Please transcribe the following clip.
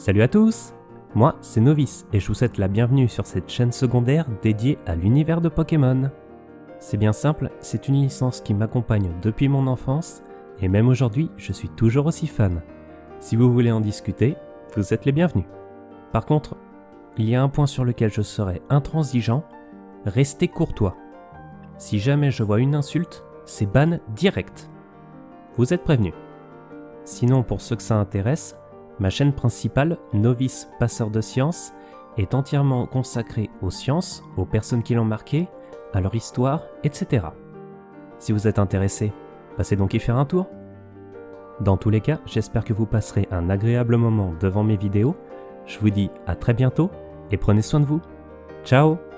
Salut à tous Moi, c'est Novice et je vous souhaite la bienvenue sur cette chaîne secondaire dédiée à l'univers de Pokémon. C'est bien simple, c'est une licence qui m'accompagne depuis mon enfance et même aujourd'hui, je suis toujours aussi fan. Si vous voulez en discuter, vous êtes les bienvenus. Par contre, il y a un point sur lequel je serai intransigeant, restez courtois. Si jamais je vois une insulte, c'est ban direct. Vous êtes prévenus. Sinon, pour ceux que ça intéresse, ma chaîne principale, Novice Passeur de Sciences, est entièrement consacrée aux sciences, aux personnes qui l'ont marqué, à leur histoire, etc. Si vous êtes intéressé, passez donc y faire un tour. Dans tous les cas, j'espère que vous passerez un agréable moment devant mes vidéos. Je vous dis à très bientôt et prenez soin de vous. Ciao